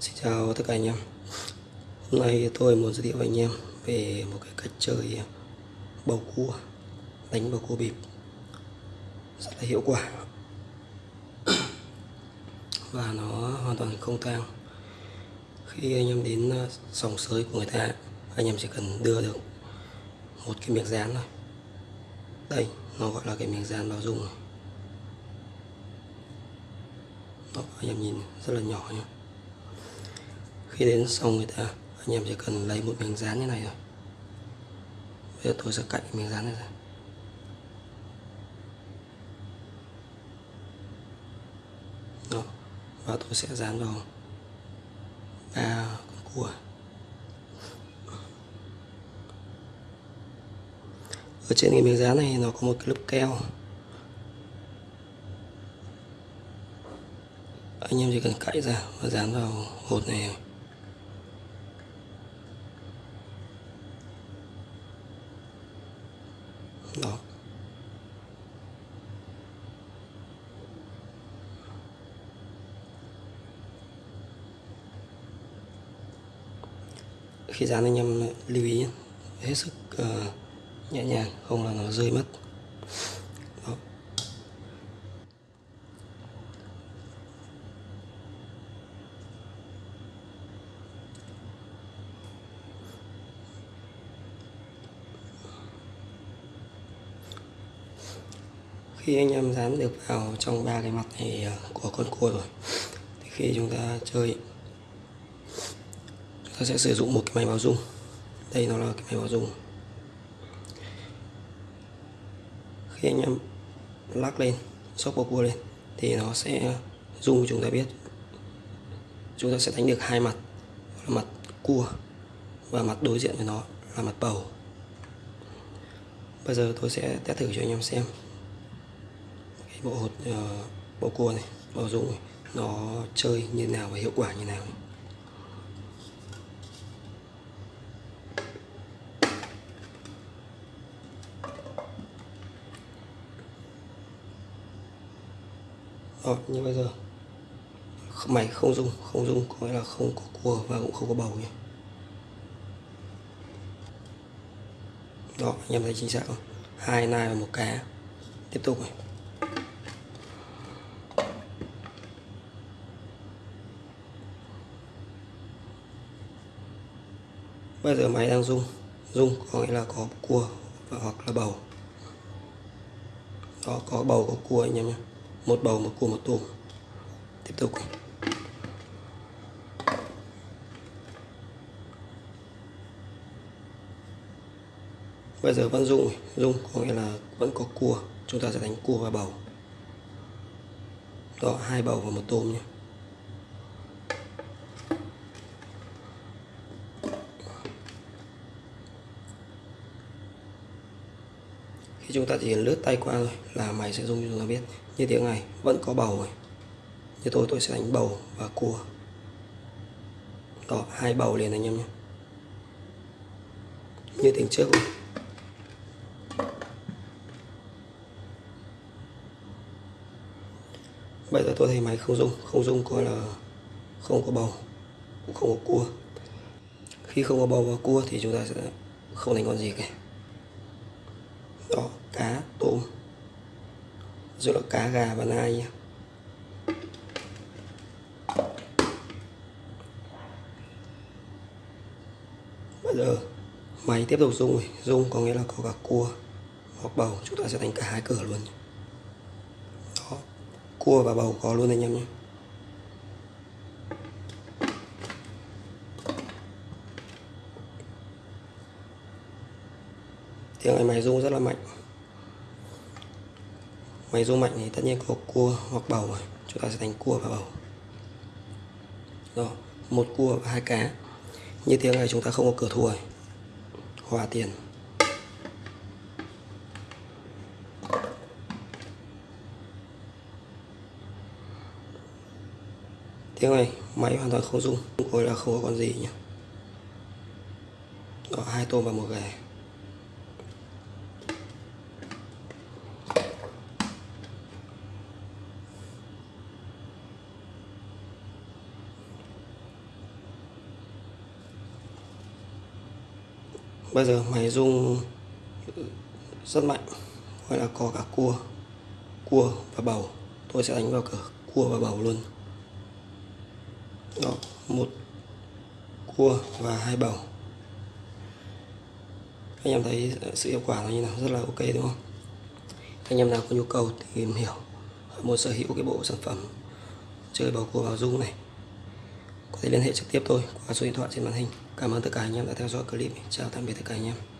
Xin chào tất cả anh em. Hôm nay tôi muốn giới thiệu với anh em về một cái cách chơi bầu cua đánh bầu cua bịp. Rất là hiệu quả. Và nó hoàn toàn không tang. Khi anh em đến ờ, sòng sới của người ta anh em chỉ cần đưa được một cái miếng dán thôi. Đây nó gọi là cái miếng dán bao dung Đó, anh em nhìn rất là nhỏ nhé khi đến xong người ta, anh em chỉ cần lấy một miếng dán như này rồi bây giờ tôi sẽ cạnh miếng dán này ra. Đó. và tôi sẽ dán vào ba con cua. Ở trên cái miếng dán này nó có một cái lớp keo. Anh em chỉ cần cạy ra và dán vào hột này đó. Khi dán anh em lưu ý hết sức uh, nhẹ nhàng không là nó rơi mất. Khi anh em dán được vào trong ba cái mặt này ờ, của con cua rồi, thì khi chúng ta chơi, chúng ta sẽ sử dụng một cái máy báo dung đây nó là cái máy báo dung khi anh em lắc lên, sốc bầu cua lên, thì nó sẽ dung chúng ta biết. Chúng ta sẽ đánh được hai mặt là mặt cua và mặt đối diện với nó là mặt bầu. Bây giờ tôi sẽ test thử cho anh em xem bộ hột uh, bộ cua này bao dung này nó chơi như nào và hiệu quả như nào? Ờ, này. Như bây giờ mày không dùng, không dùng có nghĩa là không có cua và cũng không có bầu nhé đó anh em thấy chính xác không? Hai nai và một cá. Tiếp tục này. Bây giờ máy đang rung. Rung có nghĩa là có cua và hoặc là bầu. Đó có bầu, có cua anh em nhé. Một bầu, một cua, một tôm tiếp tục. Bây giờ vẫn rung rung có nghĩa là vẫn có cua. Chúng ta sẽ đánh cua và bầu. Đó, hai bầu và một tôm nhé. Khi chúng ta chỉ lướt tay qua rồi là máy sẽ dùng cho chúng ta biết như tiếng này, vẫn có bầu rồi. Như tôi tôi sẽ đánh bầu và cua. Đó, hai bầu liền anh em nhé. Như tiếng trước rồi. bây giờ tôi thấy máy không dung không dung coi là không có bầu, cũng không có cua. Khi không có bầu và cua thì chúng ta sẽ không đánh con gì cả cá tôm rồi là cá gà và nai nha. bây giờ máy tiếp tục rung rồi, rung có nghĩa là có cả cua hoặc bầu. Chúng ta sẽ đánh cả hai cửa luôn đó. Cua và bầu có luôn anh em nhé. Tiếng này máy rung rất là mạnh máy rung mạnh thì tất nhiên có cua hoặc bầu rồi. Chúng ta sẽ đánh cua và bầu. Rồi, một cua và hai cá. Như tiếng này chúng ta không có cửa thua rồi. hòa tiền. Tiếng này, máy hoàn toàn không rung. Coi là không có con gì nhỉ? Đó hai tôm và một gà. Bây giờ máy rung ừ, rất mạnh, gọi là có cả cua cua và bầu. Tôi sẽ đánh vào cửa cua và bầu luôn. Đó, một cua và hai bầu. Anh em thấy sự hiệu quả nó như nào? Rất là ok, đúng không? Anh em nào có nhu cầu tìm hiểu. Muốn sở hữu cái bộ sản phẩm chơi bầu cua vào rung này. Có thể liên hệ trực tiếp tôi qua số điện thoại trên màn hình cảm ơn tất cả anh em đã theo dõi clip chào tạm biệt tất cả anh em.